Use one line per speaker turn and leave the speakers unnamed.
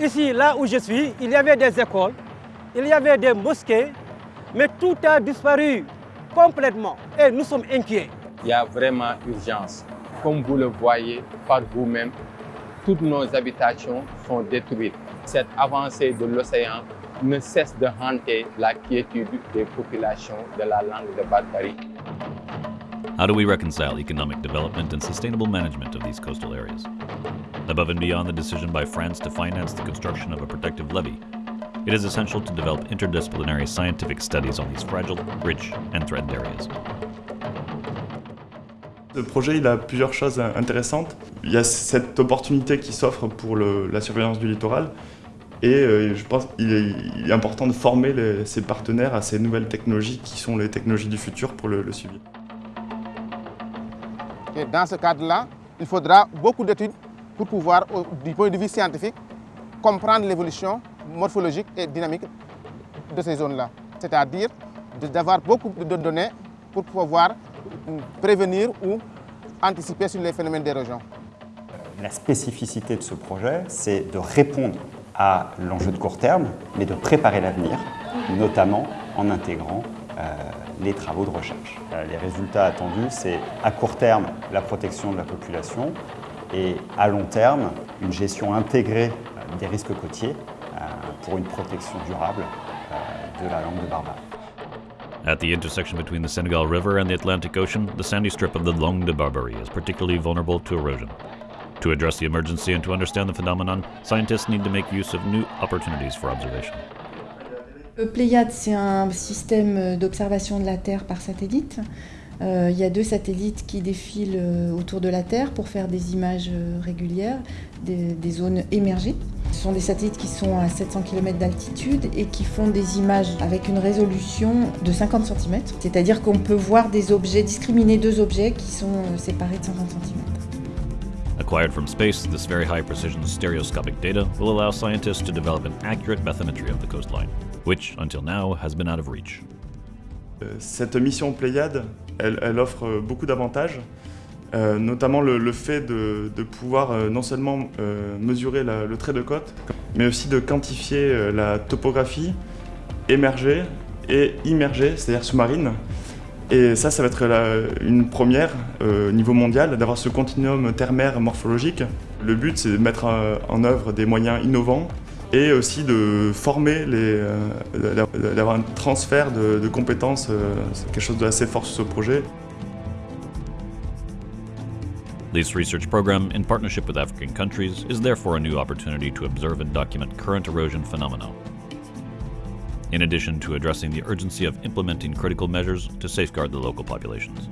Ici, là où je suis, il y avait des écoles, il y avait des mosquées, mais tout a disparu complètement et nous sommes inquiets.
Il y a vraiment urgence. Comme vous le voyez par vous-même, toutes nos habitations sont détruites. Cette avancée de l'océan ne cesse de hanter la quiétude des populations de la langue de Barbarie.
How do we reconcile economic development and sustainable management of these coastal areas? Above and beyond the decision by France to finance the construction of a protective levee, it is essential to develop interdisciplinary scientific studies on these fragile, rich, and threatened areas.
Ce projet il a plusieurs choses intéressantes. Il y a cette opportunité qui s'offre pour le, la surveillance du littoral et euh, je pense qu'il est, est, important de former les, ses partenaires à ces nouvelles technologies qui sont les technologies du futur pour le, le suivi.
Et dans ce cadre-là, il faudra beaucoup d'études pour pouvoir, du point de vue scientifique, comprendre l'évolution morphologique et dynamique de ces zones-là. C'est-à-dire d'avoir beaucoup de données pour pouvoir prévenir ou anticiper sur les phénomènes d'érosion.
La spécificité de ce projet, c'est de répondre à l'enjeu de court terme, mais de préparer l'avenir, notamment en intégrant euh, les travaux de recherche. Euh, les résultats attendus, c'est à court terme la protection de la population et à long terme une gestion intégrée euh, des risques côtiers pour une protection durable de la langue de Barbare.
At the intersection between the Senegal River and the Atlantic Ocean, the sandy strip of the Langue de Barbarie is particularly vulnerable to erosion. To address the emergency and to understand the phenomenon, scientists need to make use of new opportunities for observation.
Le Pléiade, c'est un système d'observation de la Terre par satellite. Euh, il y a deux satellites qui défilent euh, autour de la Terre pour faire des images euh, régulières des, des, zones émergées. Ce sont des satellites qui sont à 700 km d'altitude et qui font des images avec une résolution de 50 cm. C'est-à-dire qu'on peut voir des objets, discriminer deux objets qui sont séparés de 50 cm.
Acquired from space, this very high precision stereoscopic data will allow scientists to develop an accurate bathymetry of the coastline, which, until now, has been out of reach.
Cette mission Pléiade, elle, offre beaucoup d'avantages, euh, notamment le, fait de, pouvoir euh, non seulement euh, mesurer le trait de côte, mais aussi de quantifier euh, la topographie émergée et immergée, c'est-à-dire sous-marine. Et ça, ça va être une première au niveau mondial, d'avoir ce continuum terre-mer morphologique. Le but, c'est de mettre en œuvre des moyens innovants et aussi de former, les, d'avoir un transfert de, de compétences, c'est quelque chose d'assez fort sur ce projet.
Research program, in partnership with African countries, is therefore a new opportunity to observe and document current erosion phenomena, in addition to addressing the urgency of implementing critical measures to safeguard the local populations.